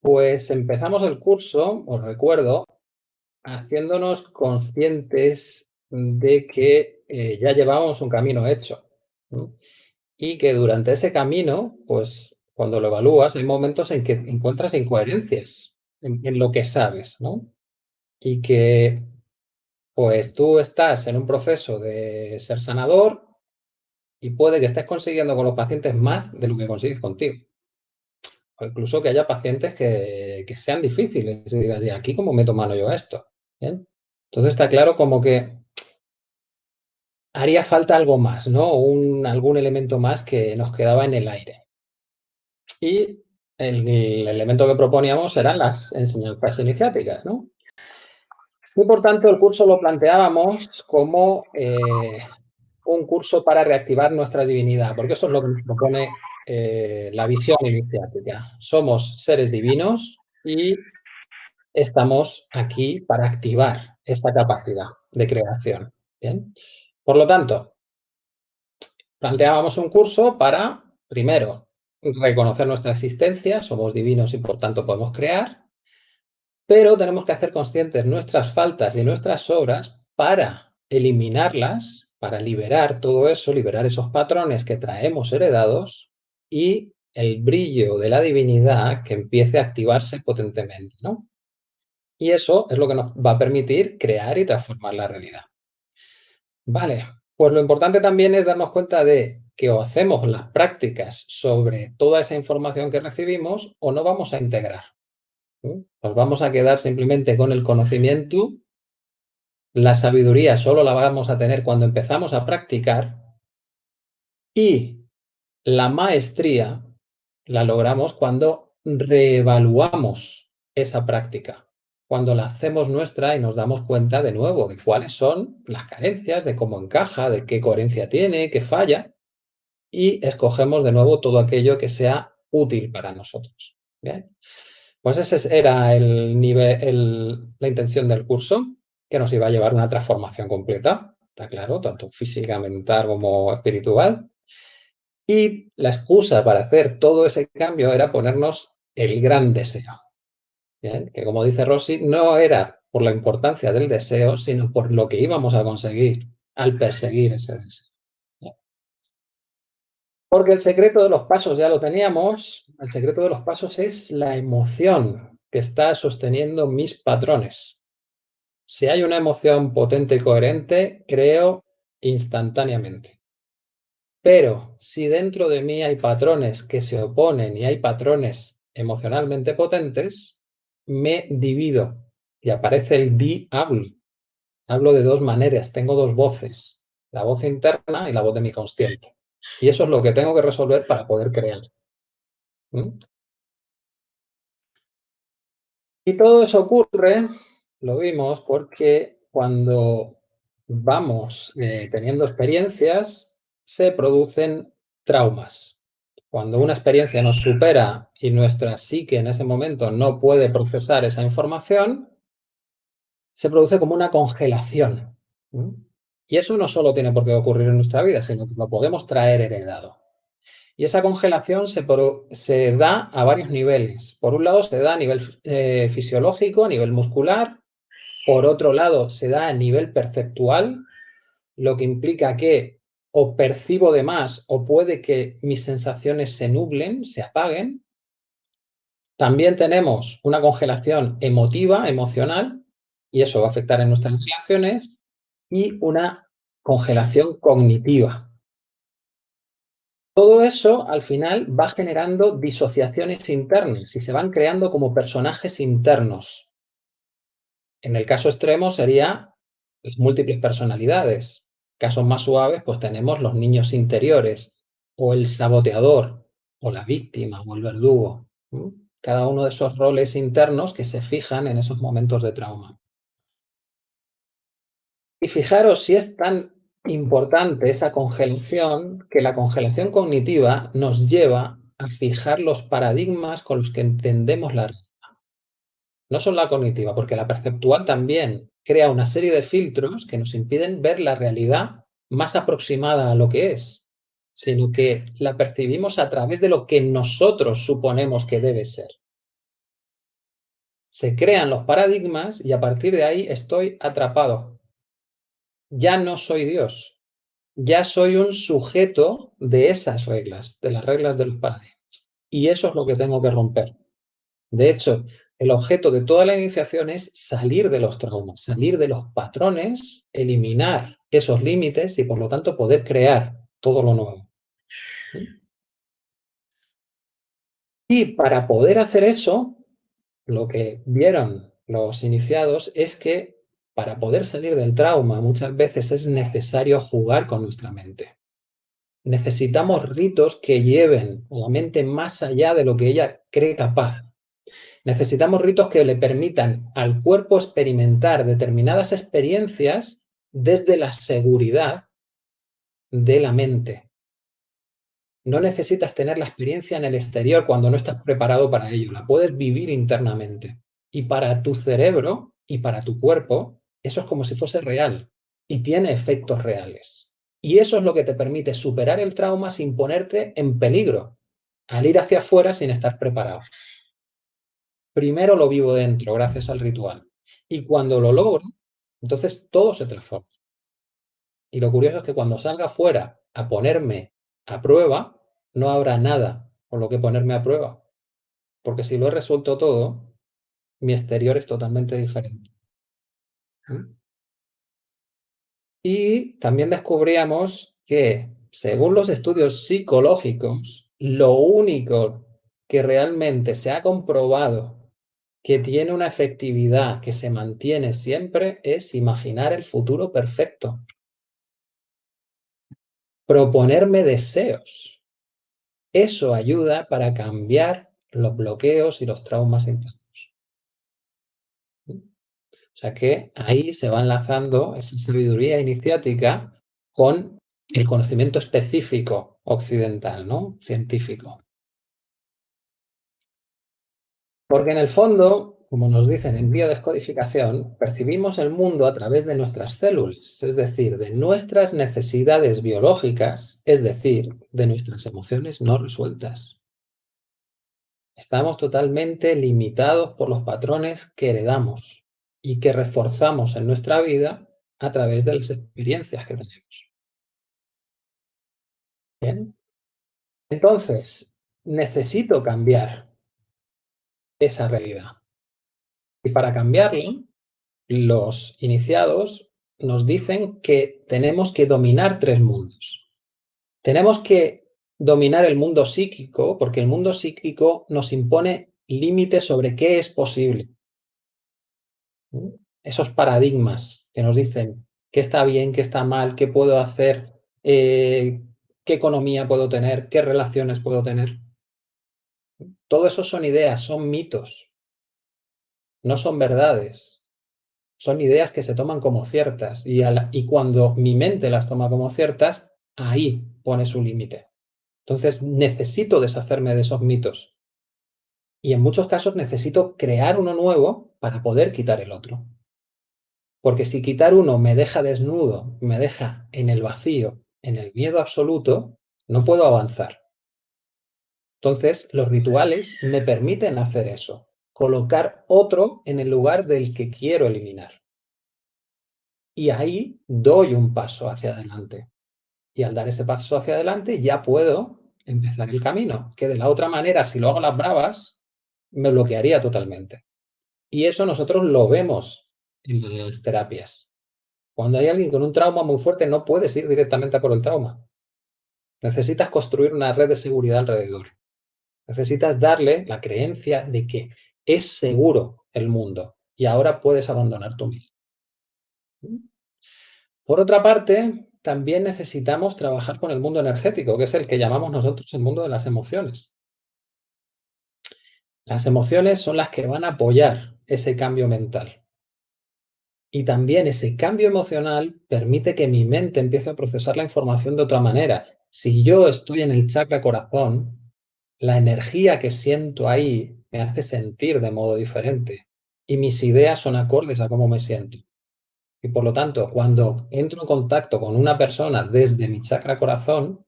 Pues empezamos el curso, os recuerdo, haciéndonos conscientes de que eh, ya llevábamos un camino hecho. Y que durante ese camino, pues cuando lo evalúas, hay momentos en que encuentras incoherencias en, en lo que sabes, ¿no? Y que pues tú estás en un proceso de ser sanador y puede que estés consiguiendo con los pacientes más de lo que consigues contigo incluso que haya pacientes que, sean difíciles y digas, ¿y aquí cómo meto mano yo a esto? Entonces está claro como que haría falta algo más, ¿no? Un, algún elemento más que nos quedaba en el aire. Y el, elemento que proponíamos eran las enseñanzas iniciáticas, ¿no? Y por tanto el curso lo planteábamos como eh, un curso para reactivar nuestra divinidad, porque eso es lo que nos propone eh, la visión iniciática. Somos seres divinos y estamos aquí para activar esta capacidad de creación. ¿bien? Por lo tanto, planteábamos un curso para, primero, reconocer nuestra existencia, somos divinos y por tanto podemos crear, pero tenemos que hacer conscientes nuestras faltas y nuestras obras para eliminarlas, para liberar todo eso, liberar esos patrones que traemos heredados y el brillo de la divinidad que empiece a activarse potentemente, ¿no? Y eso es lo que nos va a permitir crear y transformar la realidad. Vale, pues lo importante también es darnos cuenta de que o hacemos las prácticas sobre toda esa información que recibimos o no vamos a integrar. Nos vamos a quedar simplemente con el conocimiento, la sabiduría solo la vamos a tener cuando empezamos a practicar y la maestría la logramos cuando reevaluamos esa práctica, cuando la hacemos nuestra y nos damos cuenta de nuevo de cuáles son las carencias, de cómo encaja, de qué coherencia tiene, qué falla, y escogemos de nuevo todo aquello que sea útil para nosotros. Bien. Pues ese era el nivel, la intención del curso, que nos iba a llevar una transformación completa, está claro, tanto física, mental como espiritual. Y la excusa para hacer todo ese cambio era ponernos el gran deseo. Que como dice Rossi, no era por la importancia del deseo, sino por lo que íbamos a conseguir al perseguir ese deseo. Porque el secreto de los pasos ya lo teníamos, el secreto de los pasos es la emoción que está sosteniendo mis patrones. Si hay una emoción potente y coherente, creo instantáneamente. Pero si dentro de mí hay patrones que se oponen y hay patrones emocionalmente potentes, me divido y aparece el di-hablo. Hablo de dos maneras, tengo dos voces, la voz interna y la voz de mi consciente. Y eso es lo que tengo que resolver para poder crear. ¿Mm? Y todo eso ocurre, lo vimos, porque cuando vamos eh, teniendo experiencias, se producen traumas. Cuando una experiencia nos supera y nuestra psique en ese momento no puede procesar esa información, se produce como una congelación. Y eso no solo tiene por qué ocurrir en nuestra vida, sino que lo podemos traer heredado. Y esa congelación se, se da a varios niveles. Por un lado, se da a nivel eh, fisiológico, a nivel muscular. Por otro lado, se da a nivel perceptual, lo que implica que o percibo de más o puede que mis sensaciones se nublen, se apaguen. También tenemos una congelación emotiva, emocional, y eso va a afectar en nuestras relaciones, y una congelación cognitiva. Todo eso, al final, va generando disociaciones internas y se van creando como personajes internos. En el caso extremo sería múltiples personalidades, Casos más suaves, pues tenemos los niños interiores, o el saboteador, o la víctima, o el verdugo. Cada uno de esos roles internos que se fijan en esos momentos de trauma. Y fijaros si es tan importante esa congelación, que la congelación cognitiva nos lleva a fijar los paradigmas con los que entendemos la realidad. No solo la cognitiva, porque la perceptual también crea una serie de filtros que nos impiden ver la realidad más aproximada a lo que es, sino que la percibimos a través de lo que nosotros suponemos que debe ser. Se crean los paradigmas y a partir de ahí estoy atrapado. Ya no soy Dios, ya soy un sujeto de esas reglas, de las reglas de los paradigmas. Y eso es lo que tengo que romper. De hecho, el objeto de toda la iniciación es salir de los traumas, salir de los patrones, eliminar esos límites y por lo tanto poder crear todo lo nuevo. Y para poder hacer eso, lo que vieron los iniciados es que para poder salir del trauma muchas veces es necesario jugar con nuestra mente. Necesitamos ritos que lleven a la mente más allá de lo que ella cree capaz. Necesitamos ritos que le permitan al cuerpo experimentar determinadas experiencias desde la seguridad de la mente. No necesitas tener la experiencia en el exterior cuando no estás preparado para ello. La puedes vivir internamente. Y para tu cerebro y para tu cuerpo, eso es como si fuese real y tiene efectos reales. Y eso es lo que te permite superar el trauma sin ponerte en peligro, al ir hacia afuera sin estar preparado. Primero lo vivo dentro, gracias al ritual. Y cuando lo logro, entonces todo se transforma. Y lo curioso es que cuando salga afuera a ponerme a prueba, no habrá nada con lo que ponerme a prueba. Porque si lo he resuelto todo, mi exterior es totalmente diferente. ¿Mm? Y también descubríamos que, según los estudios psicológicos, lo único que realmente se ha comprobado que tiene una efectividad que se mantiene siempre es imaginar el futuro perfecto. Proponerme deseos. Eso ayuda para cambiar los bloqueos y los traumas internos. O sea que ahí se va enlazando esa sabiduría iniciática con el conocimiento específico occidental, ¿no? Científico. Porque en el fondo, como nos dicen en biodescodificación, percibimos el mundo a través de nuestras células, es decir, de nuestras necesidades biológicas, es decir, de nuestras emociones no resueltas. Estamos totalmente limitados por los patrones que heredamos y que reforzamos en nuestra vida a través de las experiencias que tenemos. Bien. Entonces, necesito cambiar esa realidad. Y para cambiarlo, los iniciados nos dicen que tenemos que dominar tres mundos. Tenemos que dominar el mundo psíquico, porque el mundo psíquico nos impone límites sobre qué es posible esos paradigmas que nos dicen qué está bien, qué está mal, qué puedo hacer, eh, qué economía puedo tener, qué relaciones puedo tener. Todo eso son ideas, son mitos, no son verdades. Son ideas que se toman como ciertas y, y cuando mi mente las toma como ciertas, ahí pone su límite. Entonces necesito deshacerme de esos mitos. Y en muchos casos necesito crear uno nuevo para poder quitar el otro. Porque si quitar uno me deja desnudo, me deja en el vacío, en el miedo absoluto, no puedo avanzar. Entonces, los rituales me permiten hacer eso, colocar otro en el lugar del que quiero eliminar. Y ahí doy un paso hacia adelante. Y al dar ese paso hacia adelante ya puedo empezar el camino, que de la otra manera, si lo hago las bravas, me bloquearía totalmente. Y eso nosotros lo vemos en las terapias. Cuando hay alguien con un trauma muy fuerte, no puedes ir directamente por el trauma. Necesitas construir una red de seguridad alrededor. Necesitas darle la creencia de que es seguro el mundo y ahora puedes abandonar tu vida. Por otra parte, también necesitamos trabajar con el mundo energético, que es el que llamamos nosotros el mundo de las emociones. Las emociones son las que van a apoyar ese cambio mental. Y también ese cambio emocional permite que mi mente empiece a procesar la información de otra manera. Si yo estoy en el chakra corazón, la energía que siento ahí me hace sentir de modo diferente y mis ideas son acordes a cómo me siento. Y por lo tanto, cuando entro en contacto con una persona desde mi chakra corazón,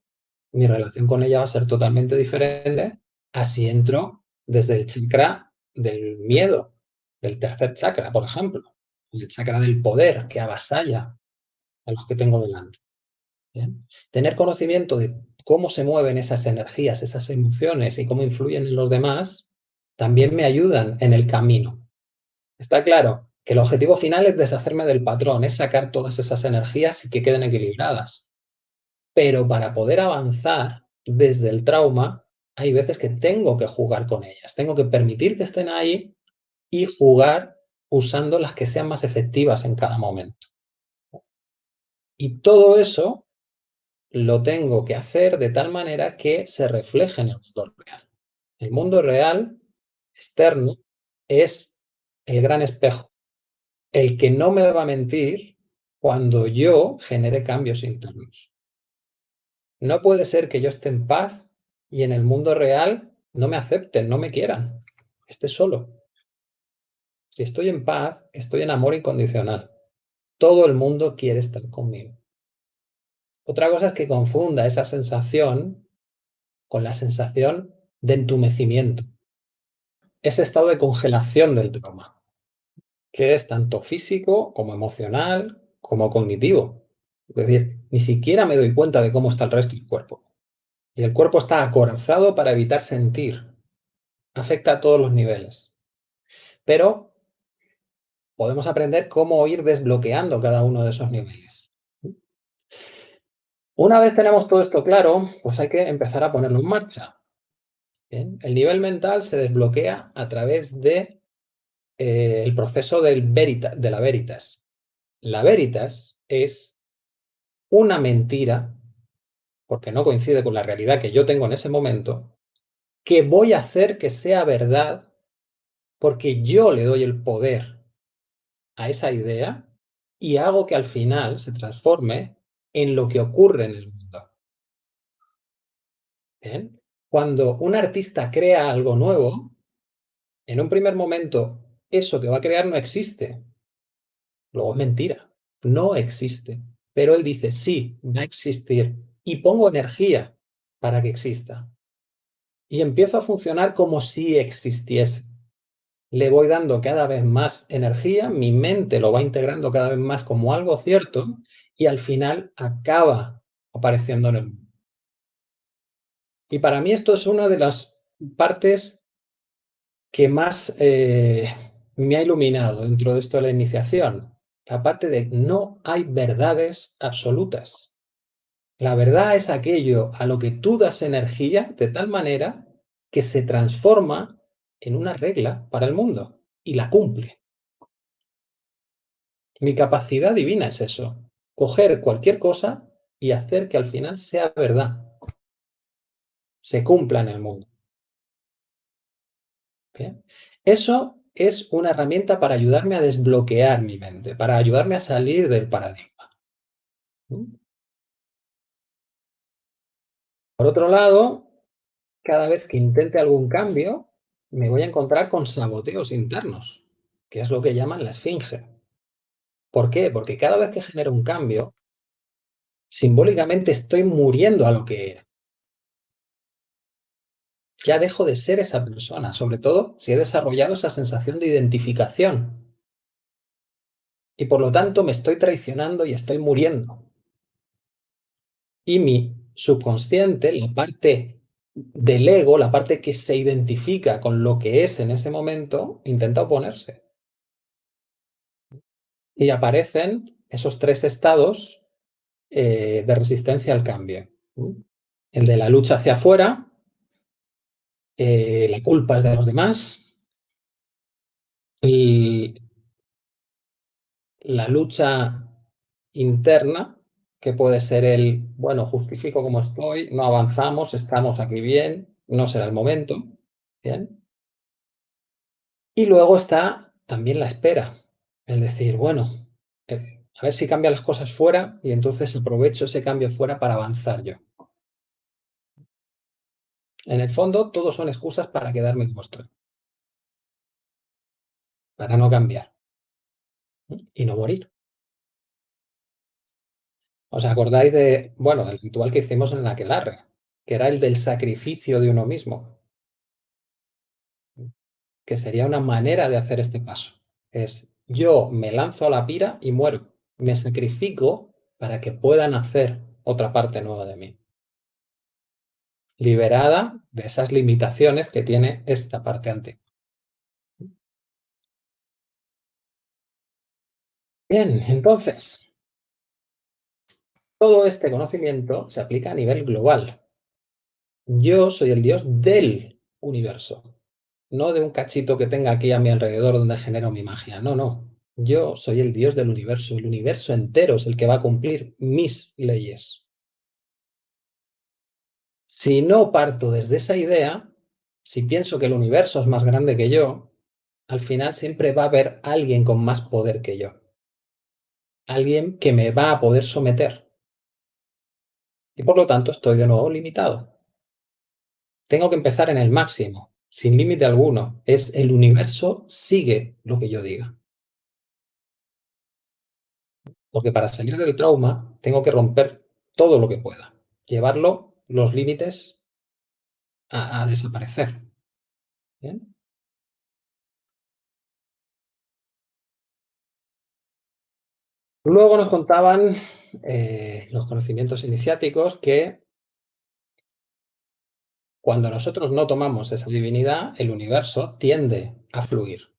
mi relación con ella va a ser totalmente diferente así entro desde el chakra del miedo del tercer chakra, por ejemplo, el chakra del poder que avasalla a los que tengo delante. Tener conocimiento de cómo se mueven esas energías, esas emociones y cómo influyen en los demás, también me ayudan en el camino. Está claro que el objetivo final es deshacerme del patrón, es sacar todas esas energías y que queden equilibradas. Pero para poder avanzar desde el trauma, hay veces que tengo que jugar con ellas, tengo que permitir que estén ahí y jugar usando las que sean más efectivas en cada momento. Y todo eso lo tengo que hacer de tal manera que se refleje en el mundo real. El mundo real, externo, es el gran espejo, el que no me va a mentir cuando yo genere cambios internos. No puede ser que yo esté en paz y en el mundo real no me acepten, no me quieran, esté solo. Si estoy en paz, estoy en amor incondicional. Todo el mundo quiere estar conmigo. Otra cosa es que confunda esa sensación con la sensación de entumecimiento. Ese estado de congelación del trauma, que es tanto físico como emocional como cognitivo. Es decir, ni siquiera me doy cuenta de cómo está el resto del cuerpo. Y el cuerpo está acorazado para evitar sentir. Afecta a todos los niveles. Pero podemos aprender cómo ir desbloqueando cada uno de esos niveles. Una vez tenemos todo esto claro, pues hay que empezar a ponerlo en marcha. El nivel mental se desbloquea a través de eh, el proceso del de la veritas. La veritas es una mentira, porque no coincide con la realidad que yo tengo en ese momento, que voy a hacer que sea verdad porque yo le doy el poder a esa idea y hago que al final se transforme en lo que ocurre en el mundo. Cuando un artista crea algo nuevo, en un primer momento eso que va a crear no existe. Luego es mentira, no existe. Pero él dice, sí, va a existir. Y pongo energía para que exista. Y empiezo a funcionar como si existiese. Le voy dando cada vez más energía, mi mente lo va integrando cada vez más como algo cierto y al final acaba apareciendo en el mundo. Y para mí esto es una de las partes que más eh, me ha iluminado dentro de esto de la iniciación. La parte de no hay verdades absolutas. La verdad es aquello a lo que tú das energía de tal manera que se transforma en una regla para el mundo y la cumple. Mi capacidad divina es eso, coger cualquier cosa y hacer que al final sea verdad, se cumpla en el mundo. Eso es una herramienta para ayudarme a desbloquear mi mente, para ayudarme a salir del paradigma. Por otro lado, cada vez que intente algún cambio, me voy a encontrar con saboteos internos, que es lo que llaman la esfinge. ¿Por qué? Porque cada vez que genero un cambio, simbólicamente estoy muriendo a lo que era. Ya dejo de ser esa persona, sobre todo si he desarrollado esa sensación de identificación. Y por lo tanto me estoy traicionando y estoy muriendo. Y mi subconsciente, la parte del ego, la parte que se identifica con lo que es en ese momento, intenta oponerse. Y aparecen esos tres estados eh, de resistencia al cambio. El de la lucha hacia afuera, eh, la culpa es de los demás, y la lucha interna, que puede ser el, bueno, justifico como estoy, no avanzamos, estamos aquí bien, no será el momento, ¿bien? Y luego está también la espera, el decir, bueno, eh, a ver si cambian las cosas fuera y entonces aprovecho ese cambio fuera para avanzar yo. En el fondo, todos son excusas para quedarme como estoy. Para no cambiar. Y no morir. ¿Os acordáis de, bueno, el ritual que hicimos en la Aquelarre? Que era el del sacrificio de uno mismo. que sería una manera de hacer este paso. Es yo me lanzo a la pira y muero. Me sacrifico para que pueda nacer otra parte nueva de mí. Liberada de esas limitaciones que tiene esta parte antigua. Bien, entonces, todo este conocimiento se aplica a nivel global. Yo soy el Dios del universo, no de un cachito que tenga aquí a mi alrededor donde genero mi magia. No, no. Yo soy el Dios del universo. El universo entero es el que va a cumplir mis leyes. Si no parto desde esa idea, si pienso que el universo es más grande que yo, al final siempre va a haber alguien con más poder que yo. Alguien que me va a poder someter. Y por lo tanto estoy de nuevo limitado. Tengo que empezar en el máximo, sin límite alguno. Es el universo sigue lo que yo diga. Porque para salir del trauma tengo que romper todo lo que pueda. Llevarlo, los límites, a, desaparecer. Luego nos contaban eh, los conocimientos iniciáticos que cuando nosotros no tomamos esa divinidad, el universo tiende a fluir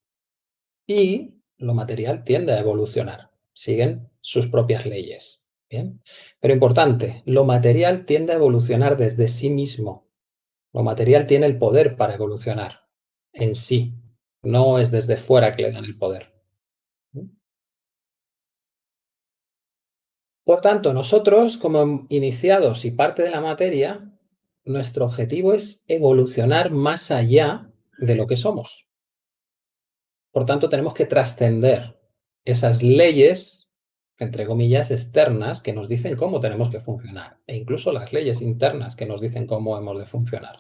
y lo material tiende a evolucionar. Siguen sus propias leyes. ¿bien? Pero importante, lo material tiende a evolucionar desde sí mismo. Lo material tiene el poder para evolucionar en sí. No es desde fuera que le dan el poder. Por tanto, nosotros, como iniciados y parte de la materia, nuestro objetivo es evolucionar más allá de lo que somos. Por tanto, tenemos que trascender esas leyes, entre comillas, externas que nos dicen cómo tenemos que funcionar, e incluso las leyes internas que nos dicen cómo hemos de funcionar.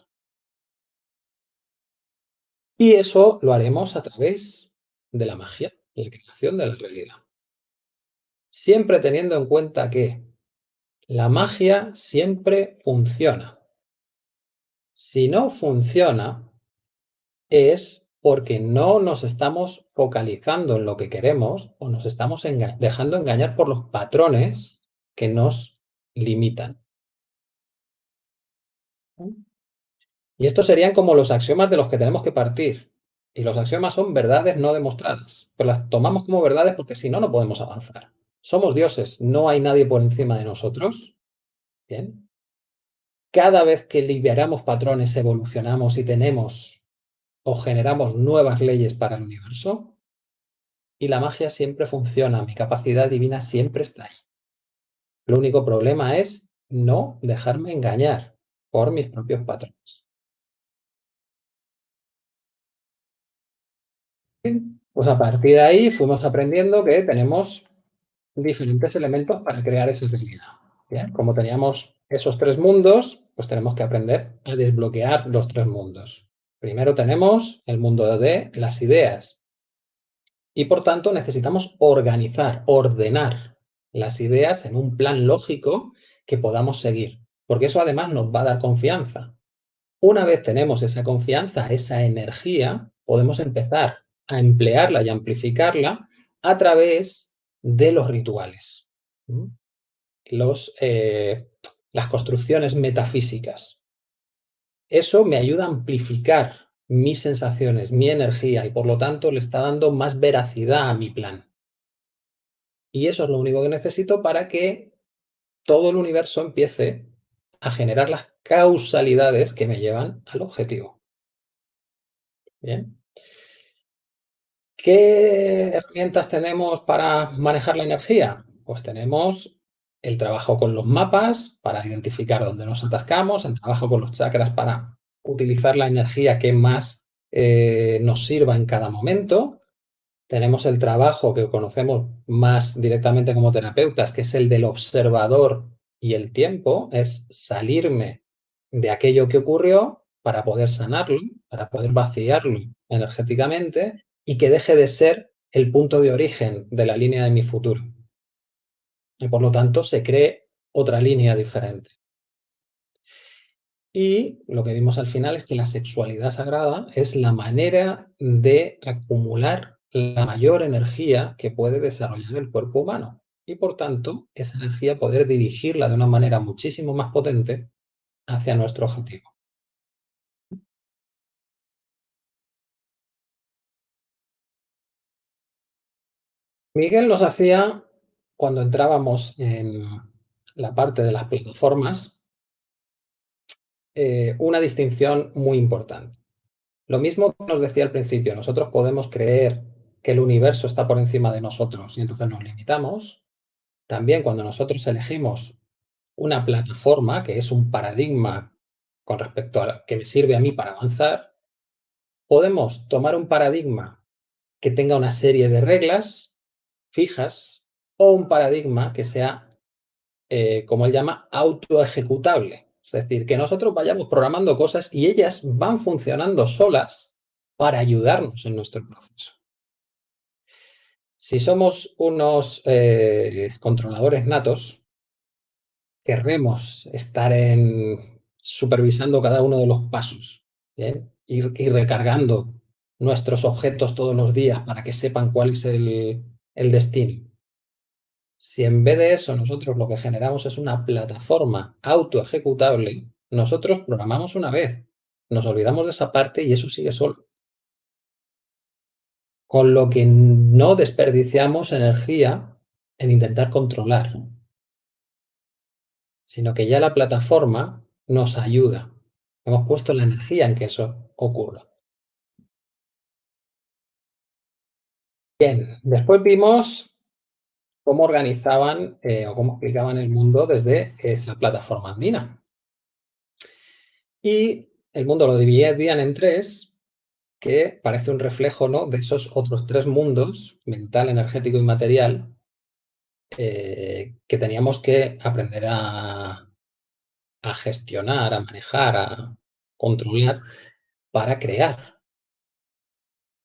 Y eso lo haremos a través de la magia, la creación de la realidad. Siempre teniendo en cuenta que la magia siempre funciona. Si no funciona, es porque no nos estamos focalizando en lo que queremos o nos estamos dejando engañar por los patrones que nos limitan. Y estos serían como los axiomas de los que tenemos que partir. Y los axiomas son verdades no demostradas, pero las tomamos como verdades porque si no, no podemos avanzar. Somos dioses, no hay nadie por encima de nosotros. Bien cada vez que liberamos patrones, evolucionamos y tenemos o generamos nuevas leyes para el universo, y la magia siempre funciona, mi capacidad divina siempre está ahí. El único problema es no dejarme engañar por mis propios patrones. Pues a partir de ahí fuimos aprendiendo que tenemos diferentes elementos para crear esa realidad. Como teníamos esos tres mundos, pues tenemos que aprender a desbloquear los tres mundos. Primero tenemos el mundo de las ideas. Y por tanto necesitamos organizar, ordenar las ideas en un plan lógico que podamos seguir. Porque eso además nos va a dar confianza. Una vez tenemos esa confianza, esa energía, podemos empezar a emplearla y amplificarla a través de los rituales. Los, eh, las construcciones metafísicas. Eso me ayuda a amplificar mis sensaciones, mi energía y por lo tanto le está dando más veracidad a mi plan. Y eso es lo único que necesito para que todo el universo empiece a generar las causalidades que me llevan al objetivo. Bien. ¿Qué herramientas tenemos para manejar la energía? Pues tenemos el trabajo con los mapas para identificar dónde nos atascamos, el trabajo con los chakras para utilizar la energía que más eh, nos sirva en cada momento. Tenemos el trabajo que conocemos más directamente como terapeutas, que es el del observador y el tiempo, es salirme de aquello que ocurrió para poder sanarlo, para poder vaciarlo energéticamente y que deje de ser el punto de origen de la línea de mi futuro y por lo tanto se cree otra línea diferente. Y lo que vimos al final es que la sexualidad sagrada es la manera de acumular la mayor energía que puede desarrollar el cuerpo humano y, por tanto, esa energía poder dirigirla de una manera muchísimo más potente hacia nuestro objetivo. Miguel nos hacía, cuando entrábamos en la parte de las plataformas, eh, una distinción muy importante. Lo mismo que nos decía al principio, nosotros podemos creer que el universo está por encima de nosotros y entonces nos limitamos. También cuando nosotros elegimos una plataforma, que es un paradigma con respecto a que me sirve a mí para avanzar, podemos tomar un paradigma que tenga una serie de reglas fijas o un paradigma que sea, eh, como él llama, autoejecutable. Es decir, que nosotros vayamos programando cosas y ellas van funcionando solas para ayudarnos en nuestro proceso. Si somos unos eh, controladores natos, querremos estar en, supervisando cada uno de los pasos. Y, recargando nuestros objetos todos los días para que sepan cuál es el destino. Si en vez de eso nosotros lo que generamos es una plataforma autoejecutable, nosotros programamos una vez, nos olvidamos de esa parte y eso sigue solo. Con lo que no desperdiciamos energía en intentar controlar, sino que ya la plataforma nos ayuda. Hemos puesto la energía en que eso ocurra. Bien, después vimos cómo organizaban eh, o cómo explicaban el mundo desde esa plataforma andina. Y el mundo lo dividían en tres, que parece un reflejo ¿no? de esos otros tres mundos, mental, energético y material, eh, que teníamos que aprender a gestionar, a manejar, a controlar para crear.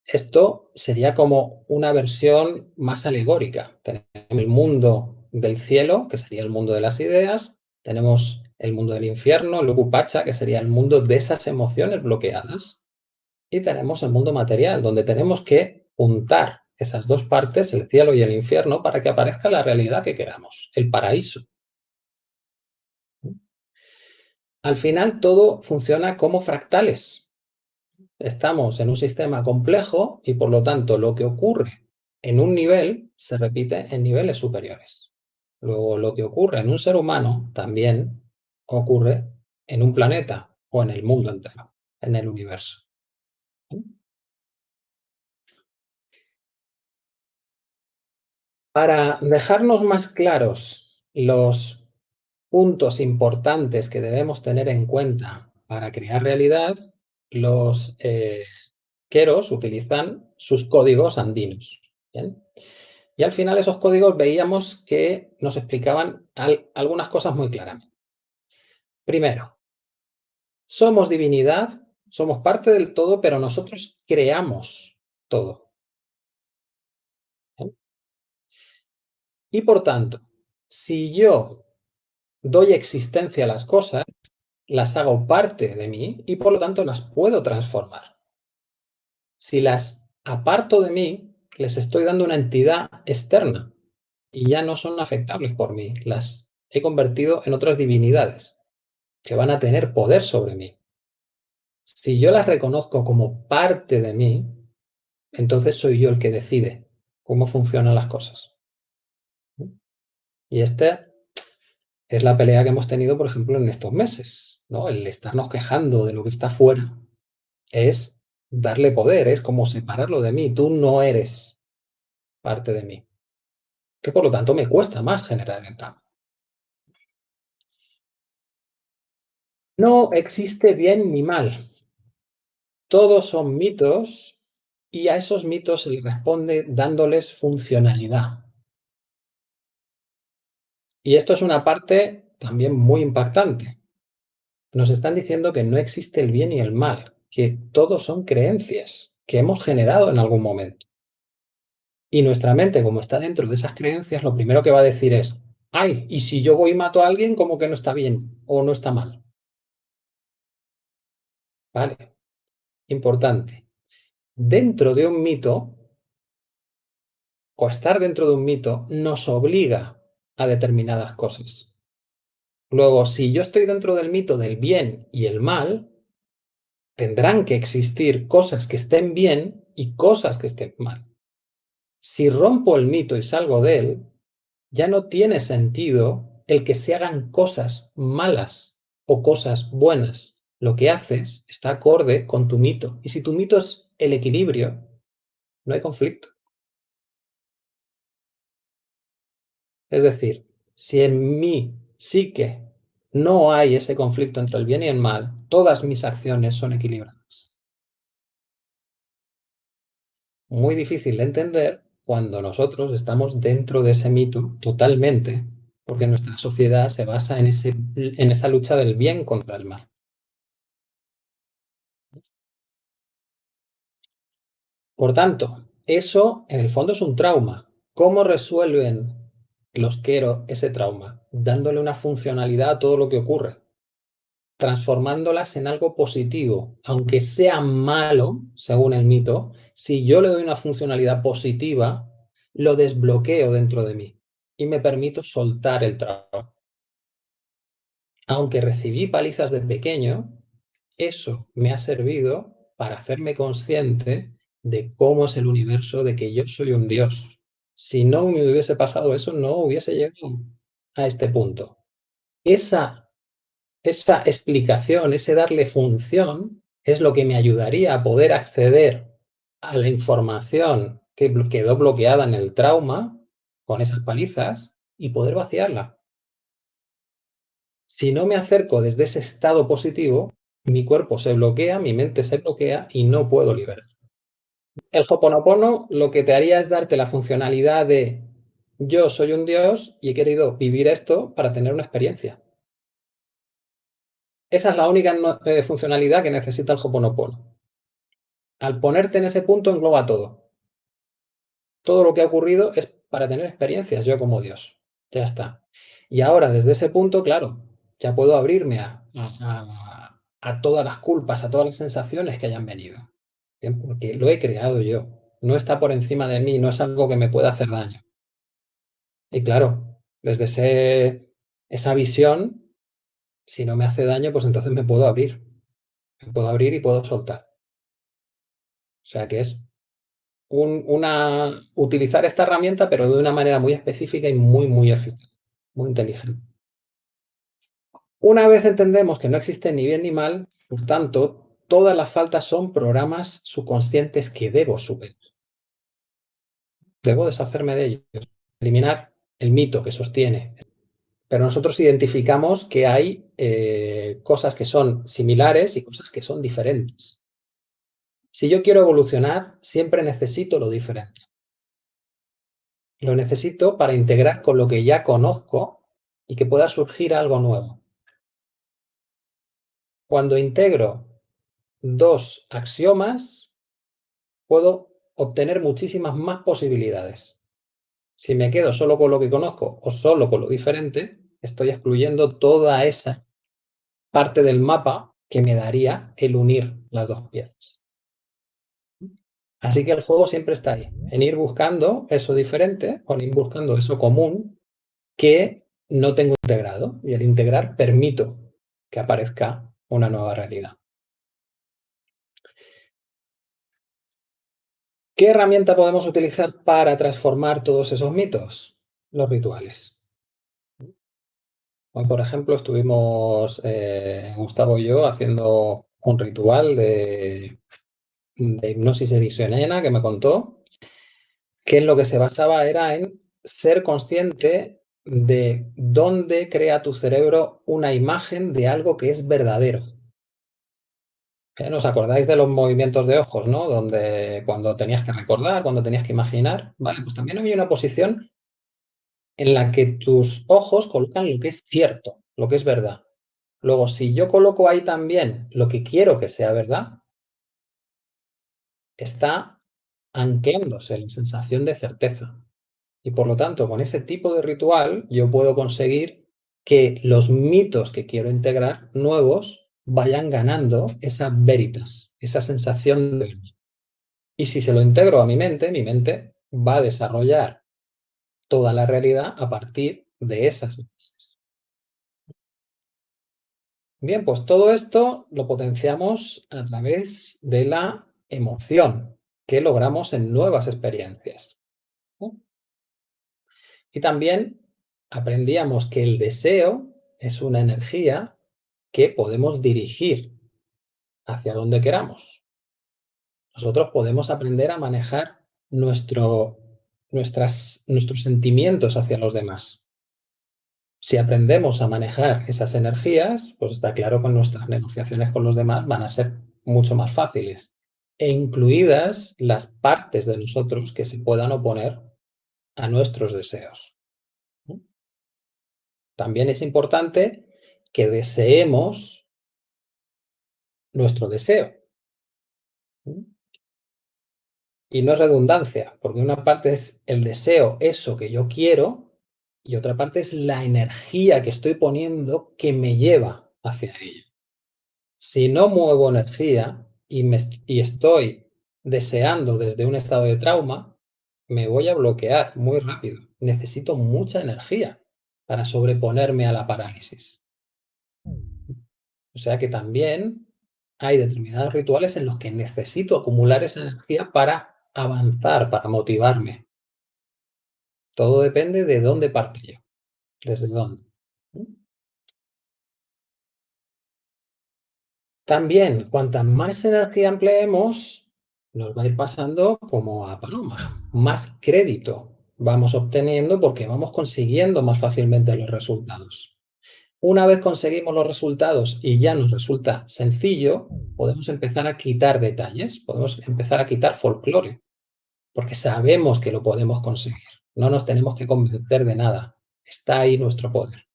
Esto sería como una versión más alegórica. Tenemos el mundo del cielo, que sería el mundo de las ideas, tenemos el mundo del infierno, el que sería el mundo de esas emociones bloqueadas, y tenemos el mundo material, donde tenemos que juntar esas dos partes, el cielo y el infierno, para que aparezca la realidad que queramos, el paraíso. Al final todo funciona como fractales. Estamos en un sistema complejo y por lo tanto lo que ocurre en un nivel se repite en niveles superiores. Luego lo que ocurre en un ser humano también ocurre en un planeta o en el mundo entero, en el universo. Para dejarnos más claros los puntos importantes que debemos tener en cuenta para crear realidad, los eh, queros utilizan sus códigos andinos. Y al final esos códigos veíamos que nos explicaban algunas cosas muy claramente. Primero, somos divinidad, somos parte del todo, pero nosotros creamos todo. Y por tanto, si yo doy existencia a las cosas, las hago parte de mí y por lo tanto las puedo transformar. Si las aparto de mí, les estoy dando una entidad externa y ya no son afectables por mí. Las he convertido en otras divinidades que van a tener poder sobre mí. Si yo las reconozco como parte de mí, entonces soy yo el que decide cómo funcionan las cosas. Y esta es la pelea que hemos tenido, por ejemplo, en estos meses. ¿no? El estarnos quejando de lo que está fuera es darle poder, es como separarlo de mí. Tú no eres parte de mí. Que por lo tanto me cuesta más generar el cambio. No existe bien ni mal. Todos son mitos y a esos mitos se les responde dándoles funcionalidad. Y esto es una parte también muy impactante. Nos están diciendo que no existe el bien y el mal, que todos son creencias que hemos generado en algún momento. Y nuestra mente, como está dentro de esas creencias, lo primero que va a decir es, ay, y si yo voy y mato a alguien, como que no está bien o no está mal. Vale, importante. Dentro de un mito, o estar dentro de un mito, nos obliga a determinadas cosas. Luego, si yo estoy dentro del mito del bien y el mal, tendrán que existir cosas que estén bien y cosas que estén mal. Si rompo el mito y salgo de él, ya no tiene sentido el que se hagan cosas malas o cosas buenas. Lo que haces está acorde con tu mito. Y si tu mito es el equilibrio, no hay conflicto. Es decir, si en mí psique no hay ese conflicto entre el bien y el mal, todas mis acciones son equilibradas. Muy difícil de entender cuando nosotros estamos dentro de ese mito totalmente, porque nuestra sociedad se basa en, ese, en esa lucha del bien contra el mal. Por tanto, eso en el fondo es un trauma. ¿Cómo resuelven los quiero ese trauma, dándole una funcionalidad a todo lo que ocurre, transformándolas en algo positivo, aunque sea malo, según el mito, si yo le doy una funcionalidad positiva, lo desbloqueo dentro de mí y me permito soltar el trauma. Aunque recibí palizas de pequeño, eso me ha servido para hacerme consciente de cómo es el universo, de que yo soy un Dios, si no me hubiese pasado eso, no hubiese llegado a este punto. Esa, esa explicación, ese darle función, es lo que me ayudaría a poder acceder a la información que quedó bloqueada en el trauma, con esas palizas, y poder vaciarla. Si no me acerco desde ese estado positivo, mi cuerpo se bloquea, mi mente se bloquea y no puedo liberar. El Hoponopono lo que te haría es darte la funcionalidad de yo soy un dios y he querido vivir esto para tener una experiencia. Esa es la única eh, funcionalidad que necesita el Hoponopono. Al ponerte en ese punto engloba todo. Todo lo que ha ocurrido es para tener experiencias, yo como Dios. Ya está. Y ahora, desde ese punto, claro, ya puedo abrirme a, a todas las culpas, a todas las sensaciones que hayan venido porque lo he creado yo. No está por encima de mí, no es algo que me pueda hacer daño. Y claro, desde esa visión, si no me hace daño, pues entonces me puedo abrir. Me puedo abrir y puedo soltar. O sea que es una, utilizar esta herramienta, pero de una manera muy específica y muy, muy eficaz, muy inteligente. Una vez entendemos que no existe ni bien ni mal, por tanto, todas las faltas son programas subconscientes que debo superar. Debo deshacerme de ellos, eliminar el mito que sostiene. Pero nosotros identificamos que hay eh, cosas que son similares y cosas que son diferentes. Si yo quiero evolucionar, siempre necesito lo diferente. Lo necesito para integrar con lo que ya conozco y que pueda surgir algo nuevo. Cuando integro dos axiomas, puedo obtener muchísimas más posibilidades. Si me quedo solo con lo que conozco o solo con lo diferente, estoy excluyendo toda esa parte del mapa que me daría el unir las dos piezas. Así que el juego siempre está ahí, en ir buscando eso diferente o en ir buscando eso común que no tengo integrado. Y al integrar permito que aparezca una nueva realidad. ¿Qué herramienta podemos utilizar para transformar todos esos mitos? Los rituales. Hoy, por ejemplo, estuvimos eh, Gustavo y yo haciendo un ritual de, de hipnosis que me contó, que en lo que se basaba era en ser consciente de dónde crea tu cerebro una imagen de algo que es verdadero. ¿Os acordáis de los movimientos de ojos, ¿no? Donde cuando tenías que recordar, cuando tenías que imaginar, ¿vale? Pues también hay una posición en la que tus ojos colocan lo que es cierto, lo que es verdad. Luego, si yo coloco ahí también lo que quiero que sea verdad, está anclándose la sensación de certeza. Y por lo tanto, con ese tipo de ritual, yo puedo conseguir que los mitos que quiero integrar, nuevos, vayan ganando esa veritas, esa sensación de y si se lo integro a mi mente, mi mente va a desarrollar toda la realidad a partir de esas Bien, pues todo esto lo potenciamos a través de la emoción que logramos en nuevas experiencias. Y también aprendíamos que el deseo es una energía que podemos dirigir hacia donde queramos. Nosotros podemos aprender a manejar nuestros sentimientos hacia los demás. Si aprendemos a manejar esas energías, pues está claro que nuestras negociaciones con los demás van a ser mucho más fáciles, e incluidas las partes de nosotros que se puedan oponer a nuestros deseos. También es importante que deseemos nuestro deseo. Y no es redundancia, porque una parte es el deseo, eso que yo quiero, y otra parte es la energía que estoy poniendo que me lleva hacia ello. Si no muevo energía y, me, y estoy deseando desde un estado de trauma, me voy a bloquear muy rápido. Necesito mucha energía para sobreponerme a la parálisis. O sea que también hay determinados rituales en los que necesito acumular esa energía para avanzar, para motivarme. Todo depende de dónde parte yo, desde dónde. También, cuanta más energía empleemos, nos va a ir pasando como a paloma. Más crédito vamos obteniendo porque vamos consiguiendo más fácilmente los resultados. Una vez conseguimos los resultados y ya nos resulta sencillo, podemos empezar a quitar detalles, podemos empezar a quitar folclore, porque sabemos que lo podemos conseguir. No nos tenemos que convencer de nada. Está ahí nuestro poder.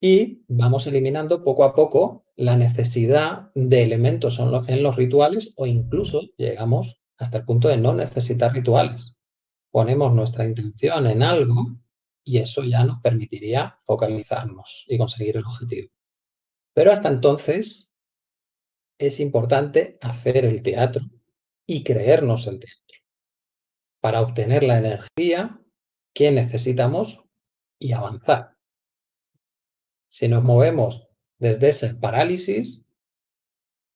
Y vamos eliminando poco a poco la necesidad de elementos en los rituales o incluso llegamos hasta el punto de no necesitar rituales. Ponemos nuestra intención en algo y eso ya nos permitiría focalizarnos y conseguir el objetivo. Pero hasta entonces es importante hacer el teatro y creernos el teatro para obtener la energía que necesitamos y avanzar. Si nos movemos desde ese parálisis,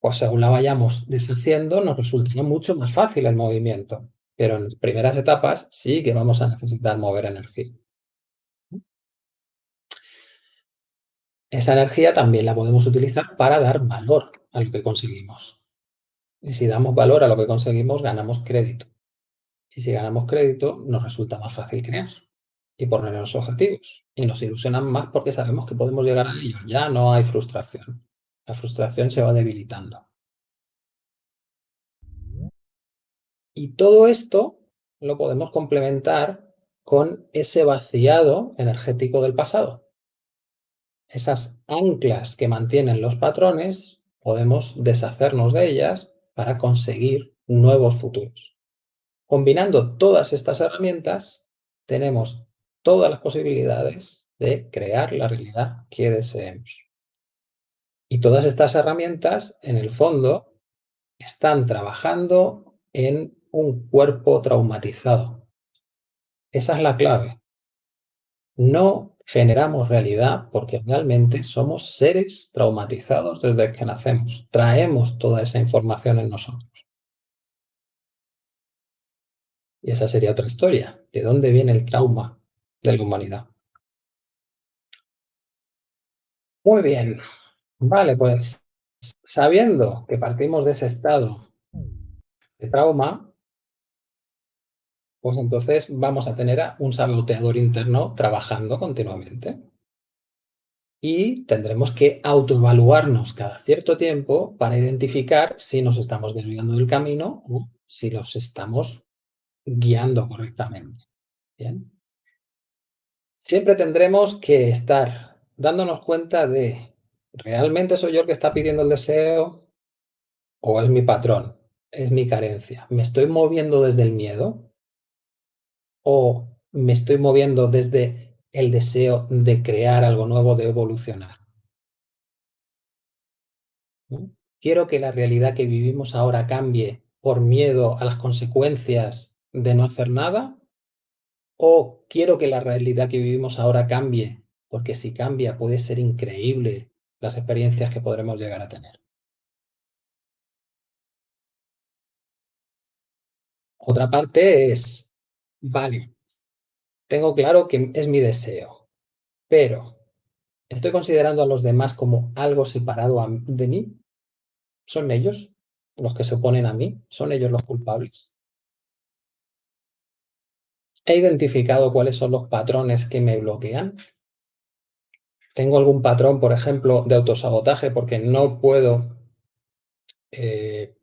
pues según la vayamos deshaciendo, nos resultará mucho más fácil el movimiento. Pero en las primeras etapas sí que vamos a necesitar mover energía. Esa energía también la podemos utilizar para dar valor a lo que conseguimos. Y si damos valor a lo que conseguimos, ganamos crédito. Y si ganamos crédito, nos resulta más fácil crear y ponernos objetivos. Y nos ilusionan más porque sabemos que podemos llegar a ellos. Ya no hay frustración. La frustración se va debilitando. Y todo esto lo podemos complementar con ese vaciado energético del pasado esas anclas que mantienen los patrones, podemos deshacernos de ellas para conseguir nuevos futuros. Combinando todas estas herramientas, tenemos todas las posibilidades de crear la realidad que deseemos. Y todas estas herramientas, en el fondo, están trabajando en un cuerpo traumatizado. Esa es la clave. No generamos realidad porque realmente somos seres traumatizados desde que nacemos. Traemos toda esa información en nosotros. Y esa sería otra historia. ¿De dónde viene el trauma de la humanidad? Muy bien. Vale, pues sabiendo que partimos de ese estado de trauma, pues entonces vamos a tener un saboteador interno trabajando continuamente. Y tendremos que autoevaluarnos cada cierto tiempo para identificar si nos estamos desviando del camino o si los estamos guiando correctamente. ¿Bien? Siempre tendremos que estar dándonos cuenta de ¿realmente soy yo el que está pidiendo el deseo o es mi patrón? Es mi carencia. ¿Me estoy moviendo desde el miedo? O me estoy moviendo desde el deseo de crear algo nuevo, de evolucionar. ¿Quiero que la realidad que vivimos ahora cambie por miedo a las consecuencias de no hacer nada? ¿O quiero que la realidad que vivimos ahora cambie? Porque si cambia puede ser increíble las experiencias que podremos llegar a tener. Otra parte es, vale, tengo claro que es mi deseo, pero ¿estoy considerando a los demás como algo separado de mí? ¿Son ellos los que se oponen a mí? ¿Son ellos los culpables? ¿He identificado cuáles son los patrones que me bloquean? ¿Tengo algún patrón, por ejemplo, de autosabotaje porque no puedo eh,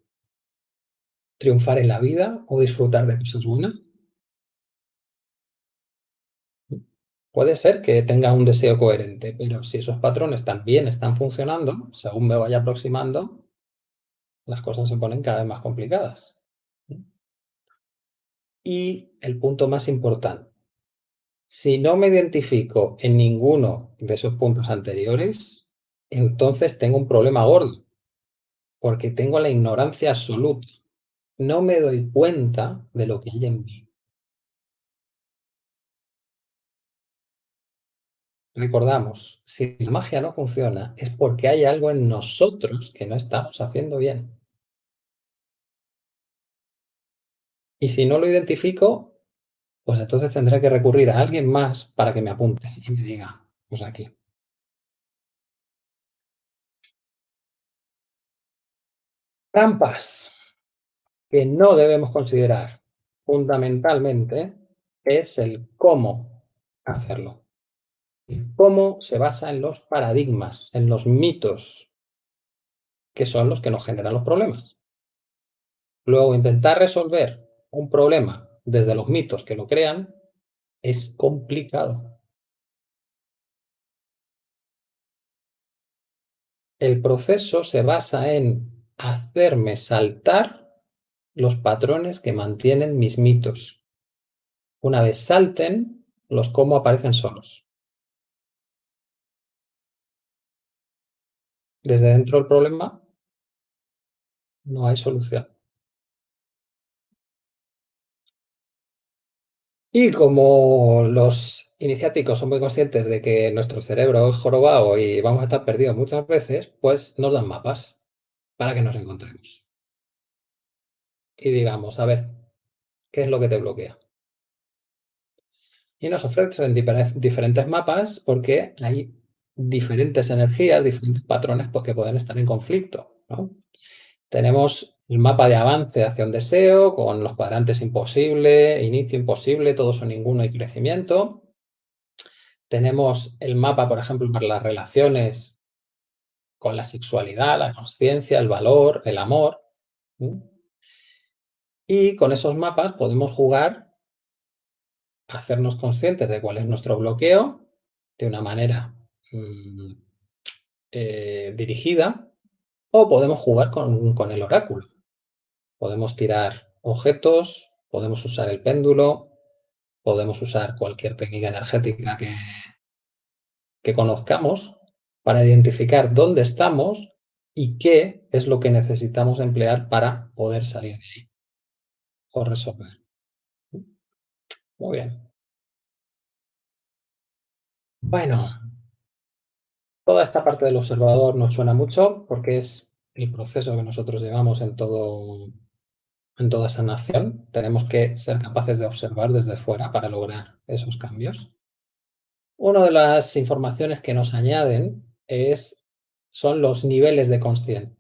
triunfar en la vida o disfrutar de cosas buenas? Puede ser que tenga un deseo coherente, pero si esos patrones también están funcionando, según me vaya aproximando, las cosas se ponen cada vez más complicadas. Y el punto más importante, si no me identifico en ninguno de esos puntos anteriores, entonces tengo un problema gordo, porque tengo la ignorancia absoluta. No me doy cuenta de lo que hay en mí. Recordamos, si la magia no funciona, es porque hay algo en nosotros que no estamos haciendo bien. Y si no lo identifico, pues entonces tendré que recurrir a alguien más para que me apunte y me diga, pues aquí. Trampas que no debemos considerar fundamentalmente es el cómo hacerlo. Cómo se basa en los paradigmas, en los mitos, que son los que nos generan los problemas. Luego, intentar resolver un problema desde los mitos que lo crean es complicado. El proceso se basa en hacerme saltar los patrones que mantienen mis mitos. Una vez salten, los cómo aparecen solos. Desde dentro del problema no hay solución. Y como los iniciáticos son muy conscientes de que nuestro cerebro es jorobado y vamos a estar perdidos muchas veces, pues nos dan mapas para que nos encontremos. Y digamos, a ver, ¿qué es lo que te bloquea? Y nos ofrecen diferentes mapas porque hay diferentes energías, diferentes patrones pues, que pueden estar en conflicto. Tenemos el mapa de avance hacia un deseo, con los cuadrantes imposible, inicio imposible, todos o ninguno y crecimiento. Tenemos el mapa, por ejemplo, para las relaciones con la sexualidad, la conciencia, el valor, el amor. Y con esos mapas podemos jugar hacernos conscientes de cuál es nuestro bloqueo de una manera mmm, eh, dirigida o podemos jugar con, con, el oráculo. Podemos tirar objetos, podemos usar el péndulo, podemos usar cualquier técnica energética que, que conozcamos para identificar dónde estamos y qué es lo que necesitamos emplear para poder salir de ahí o resolver. Muy bien. Bueno, toda esta parte del observador nos suena mucho porque es el proceso que nosotros llevamos en, todo, en toda esa nación. Tenemos que ser capaces de observar desde fuera para lograr esos cambios. Una de las informaciones que nos añaden es, son los niveles de consciencia.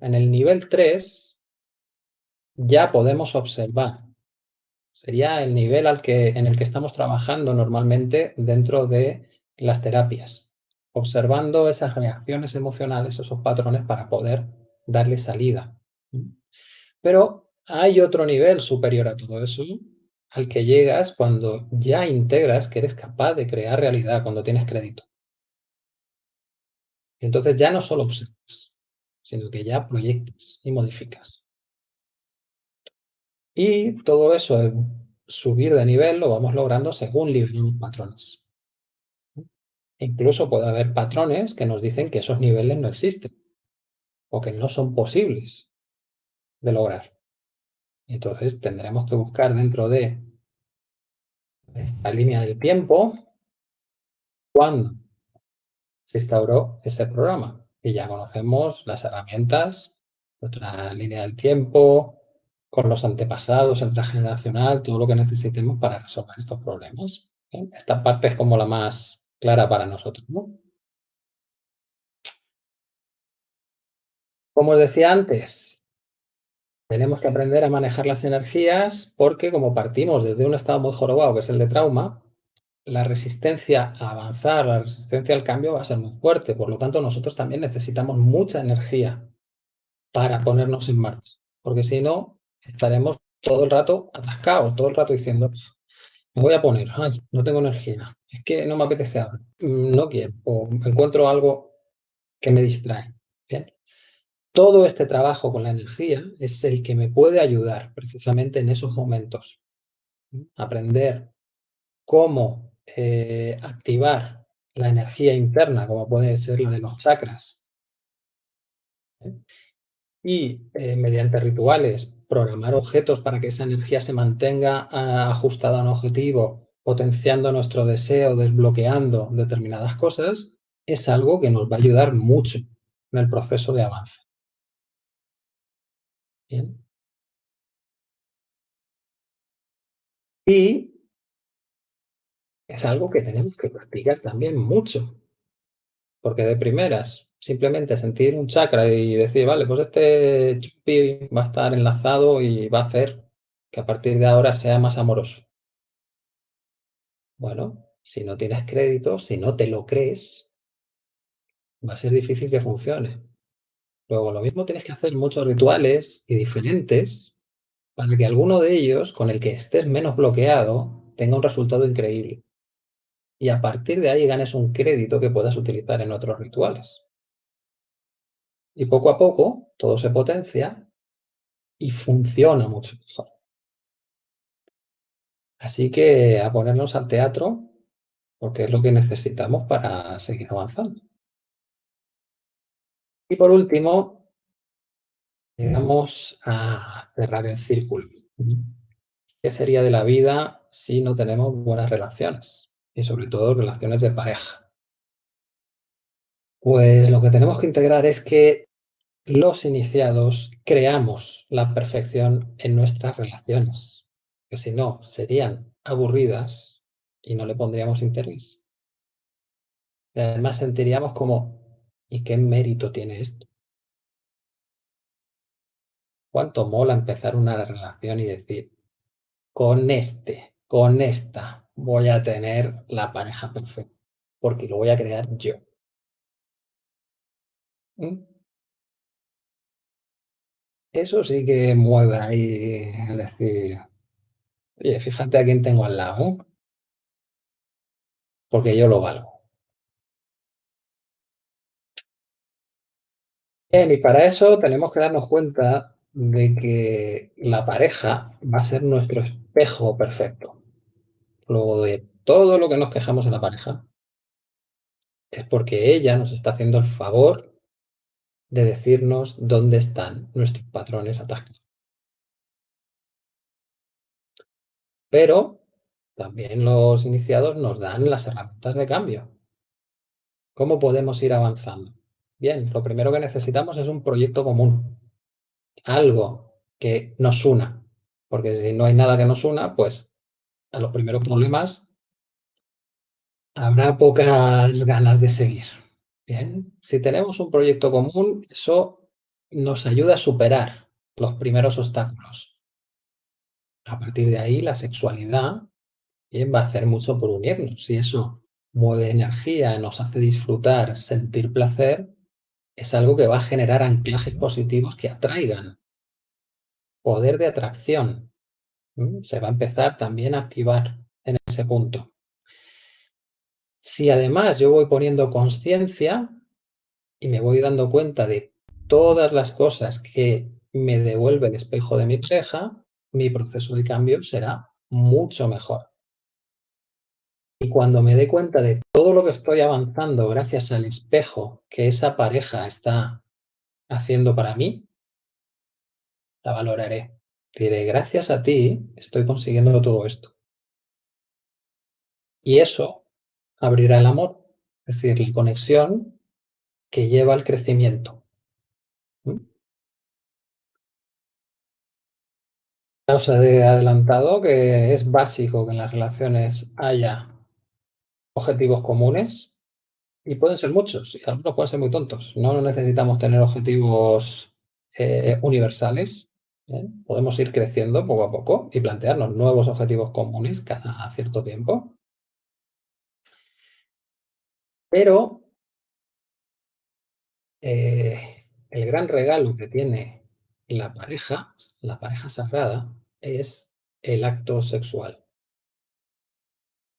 En el nivel 3 ya podemos observar Sería el nivel al que, en el que estamos trabajando normalmente dentro de las terapias, observando esas reacciones emocionales, esos patrones para poder darle salida. Pero hay otro nivel superior a todo eso, al que llegas cuando ya integras que eres capaz de crear realidad, cuando tienes crédito. Entonces ya no solo observas, sino que ya proyectas y modificas. Y todo eso, subir de nivel, lo vamos logrando según liberamos patrones. Incluso puede haber patrones que nos dicen que esos niveles no existen. o que no son posibles de lograr. Entonces tendremos que buscar dentro de esta línea del tiempo cuándo se instauró ese programa. Y ya conocemos las herramientas, nuestra línea del tiempo, con los antepasados, el transgeneracional, todo lo que necesitemos para resolver estos problemas. Esta parte es como la más clara para nosotros. Como os decía antes, tenemos que aprender a manejar las energías porque como partimos desde un estado muy jorobado, que es el de trauma, la resistencia a avanzar, la resistencia al cambio va a ser muy fuerte. Por lo tanto, nosotros también necesitamos mucha energía para ponernos en marcha. Porque si no, estaremos todo el rato atascados, todo el rato diciendo, me voy a poner, no tengo energía, es que no me apetece ahora, no quiero, o encuentro algo que me distrae. Todo este trabajo con la energía es el que me puede ayudar precisamente en esos momentos. Aprender cómo eh, activar la energía interna, como puede ser la de los chakras, y eh, mediante rituales programar objetos para que esa energía se mantenga ah, ajustada a un objetivo, potenciando nuestro deseo, desbloqueando determinadas cosas, es algo que nos va a ayudar mucho en el proceso de avance. Bien. Y es algo que tenemos que practicar también mucho, porque de primeras simplemente sentir un chakra y decir, vale, pues este chupi va a estar enlazado y va a hacer que a partir de ahora sea más amoroso. Bueno, si no tienes crédito, si no te lo crees, va a ser difícil que funcione. Luego, lo mismo tienes que hacer muchos rituales y diferentes para que alguno de ellos, con el que estés menos bloqueado, tenga un resultado increíble. Y a partir de ahí ganes un crédito que puedas utilizar en otros rituales. Y poco a poco todo se potencia y funciona mucho mejor. Así que a ponernos al teatro, porque es lo que necesitamos para seguir avanzando. Y por último, llegamos a cerrar el círculo. ¿Qué sería de la vida si no tenemos buenas relaciones? Y sobre todo relaciones de pareja. Pues lo que tenemos que integrar es que los iniciados creamos la perfección en nuestras relaciones, si no serían aburridas y no le pondríamos interés. Y además sentiríamos como, ¿y qué mérito tiene esto? ¿Cuánto mola empezar una relación y decir, con este, con esta, voy a tener la pareja perfecta, porque lo voy a crear yo? ¿Mm? Eso sí que mueve ahí, es decir, oye, fíjate a quién tengo al lado, porque yo lo valgo. Bien, y para eso tenemos que darnos cuenta de que la pareja va a ser nuestro espejo perfecto. Luego de todo lo que nos quejamos en la pareja, es porque ella nos está haciendo el favor de decirnos dónde están nuestros patrones atascados. Pero también los iniciados nos dan las herramientas de cambio. ¿Cómo podemos ir avanzando? Bien, lo primero que necesitamos es un proyecto común. Algo que nos una. Porque si no hay nada que nos una, pues a los primeros problemas habrá pocas ganas de seguir. Bien, si tenemos un proyecto común, eso nos ayuda a superar los primeros obstáculos. A partir de ahí, la sexualidad va a hacer mucho por unirnos. Si eso mueve energía, nos hace disfrutar, sentir placer, es algo que va a generar anclajes positivos que atraigan. Poder de atracción. Se va a empezar también a activar en ese punto. Si además yo voy poniendo conciencia y me voy dando cuenta de todas las cosas que me devuelve el espejo de mi pareja, mi proceso de cambio será mucho mejor. Y cuando me dé cuenta de todo lo que estoy avanzando gracias al espejo que esa pareja está haciendo para mí, la valoraré. Diré: "Gracias a ti estoy consiguiendo todo esto". Y eso abrirá el amor, es decir, la conexión que lleva al crecimiento. Os he adelantado que es básico que en las relaciones haya objetivos comunes y pueden ser muchos, y algunos pueden ser muy tontos. No necesitamos tener objetivos, eh, universales, ¿eh? Podemos ir creciendo poco a poco y plantearnos nuevos objetivos comunes cada cierto tiempo. Pero eh, el gran regalo que tiene la pareja, la pareja sagrada, es el acto sexual.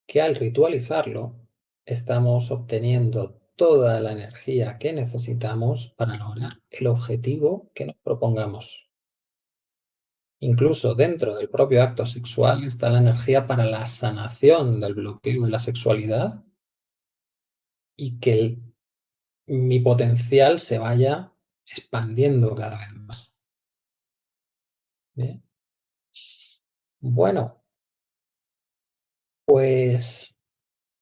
Que al ritualizarlo, estamos obteniendo toda la energía que necesitamos para lograr el objetivo que nos propongamos. Incluso dentro del propio acto sexual está la energía para la sanación del bloqueo de la sexualidad y que mi potencial se vaya expandiendo cada vez más. Bien. Bueno. Pues,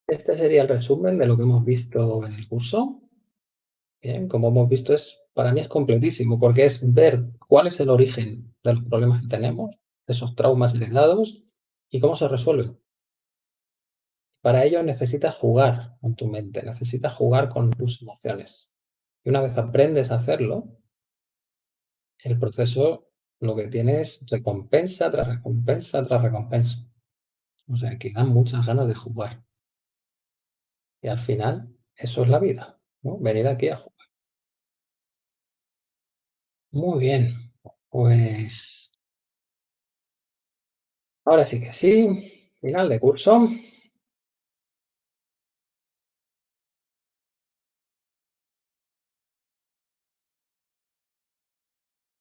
este sería el resumen de lo que hemos visto en el curso. Bien, como hemos visto es para mí es completísimo, porque es ver cuál es el origen de los problemas que tenemos, esos traumas heredados y cómo se resuelven. Para ello necesitas jugar con tu mente, necesitas jugar con tus emociones. Y una vez aprendes a hacerlo el proceso lo que tiene es recompensa, tras recompensa, tras recompensa. O sea, que dan muchas ganas de jugar. Y al final, eso es la vida, ¿no? Venir aquí a jugar. Muy bien, pues ahora sí que sí, final de curso.